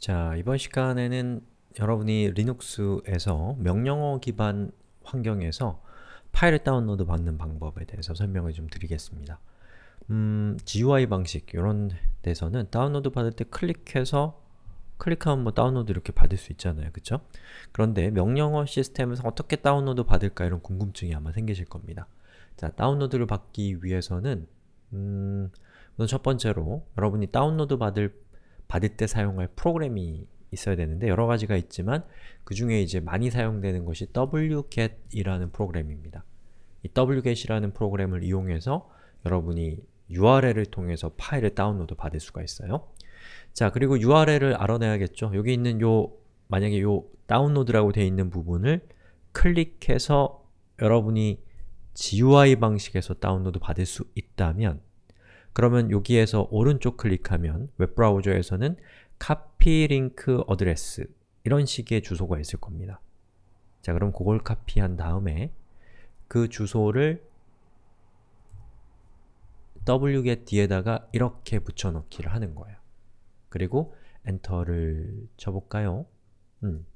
자, 이번 시간에는 여러분이 리눅스에서 명령어 기반 환경에서 파일을 다운로드 받는 방법에 대해서 설명을 좀 드리겠습니다. 음, GUI 방식 이런 데서는 다운로드 받을 때 클릭해서 클릭하면 뭐 다운로드 이렇게 받을 수 있잖아요. 그쵸? 그런데 명령어 시스템에서 어떻게 다운로드 받을까 이런 궁금증이 아마 생기실 겁니다. 자, 다운로드를 받기 위해서는 음, 첫 번째로 여러분이 다운로드 받을 받을 때 사용할 프로그램이 있어야 되는데 여러 가지가 있지만 그 중에 이제 많이 사용되는 것이 wget이라는 프로그램입니다. 이 wget이라는 프로그램을 이용해서 여러분이 URL을 통해서 파일을 다운로드 받을 수가 있어요. 자, 그리고 URL을 알아내야겠죠. 여기 있는 요 만약에 요 다운로드라고 되어 있는 부분을 클릭해서 여러분이 GUI 방식에서 다운로드 받을 수 있다면 그러면 여기에서 오른쪽 클릭하면 웹브라우저에서는 copy link address 이런 식의 주소가 있을 겁니다. 자, 그럼 그걸 카피한 다음에 그 주소를 wget 뒤에다가 이렇게 붙여넣기를 하는 거예요. 그리고 엔터를 쳐볼까요? 음.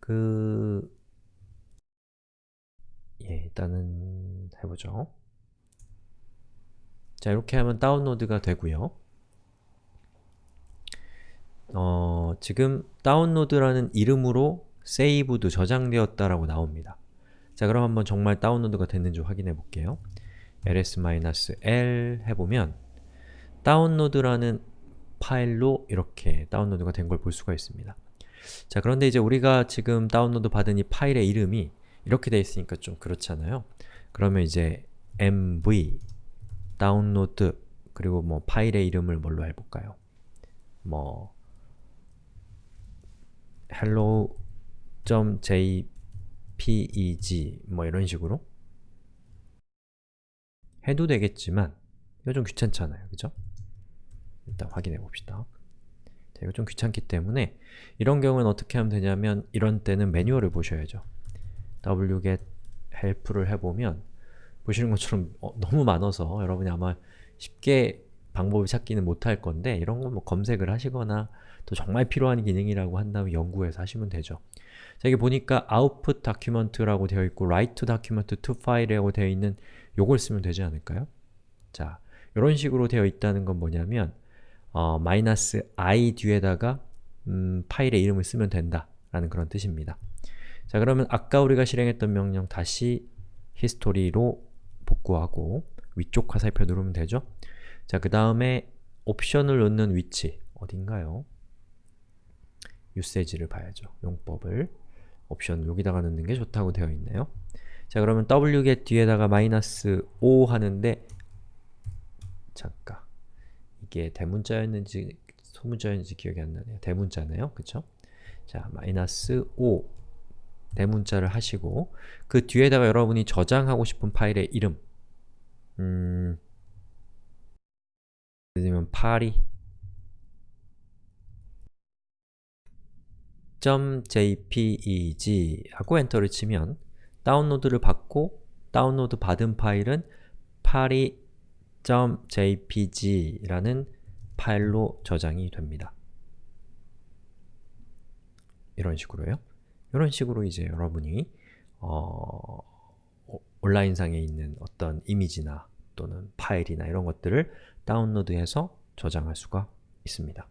그... 예, 일단은 해보죠. 자, 이렇게 하면 다운로드가 되고요. 어, 지금 다운로드라는 이름으로 세이브도 저장되었다라고 나옵니다. 자, 그럼 한번 정말 다운로드가 됐는지 확인해 볼게요. ls-l 해보면 다운로드라는 파일로 이렇게 다운로드가 된 걸 볼 수가 있습니다. 자, 그런데 이제 우리가 지금 다운로드 받은 이 파일의 이름이 이렇게 돼 있으니까 좀 그렇잖아요. 그러면 이제 mv 다운로드 그리고 뭐 파일의 이름을 뭘로 해볼까요? 뭐 hello.jpeg 뭐 이런 식으로 해도 되겠지만 이거 좀 귀찮잖아요, 그죠? 일단 확인해 봅시다. 자, 이거 좀 귀찮기 때문에 이런 경우는 어떻게 하면 되냐면 이런 때는 매뉴얼을 보셔야죠. wget help를 해보면 보시는 것처럼 어, 너무 많아서 여러분이 아마 쉽게 방법을 찾기는 못할 건데 이런 건 뭐 검색을 하시거나 또 정말 필요한 기능이라고 한다면 연구해서 하시면 되죠. 자, 여기 보니까 output document라고 되어 있고 write document to file이라고 되어 있는 요걸 쓰면 되지 않을까요? 자, 이런 식으로 되어 있다는 건 뭐냐면 어, 마이너스 i 뒤에다가 음, 파일의 이름을 쓰면 된다 라는 그런 뜻입니다. 자, 그러면 아까 우리가 실행했던 명령 다시 history로 복구하고 위쪽 화살표 누르면 되죠? 자, 그 다음에 옵션을 넣는 위치 어딘가요? usage를 봐야죠. 용법을 옵션 여기다가 넣는 게 좋다고 되어 있네요. 자, 그러면 wget 뒤에다가 마이너스 5 하는데 잠깐 이게 대문자였는지 소문자였는지 기억이 안 나네요. 대문자네요. 그쵸? 자, 마이너스 5 대문자를 하시고 그 뒤에다가 여러분이 저장하고 싶은 파일의 이름 음... 예를 들면 파리 .jpeg 하고 엔터를 치면 다운로드를 받고 다운로드 받은 파일은 파리.jpg 라는 파일로 저장이 됩니다. 이런 식으로요. 이런 식으로 이제 여러분이 어, 온라인상에 있는 어떤 이미지나 또는 파일이나 이런 것들을 다운로드해서 저장할 수가 있습니다.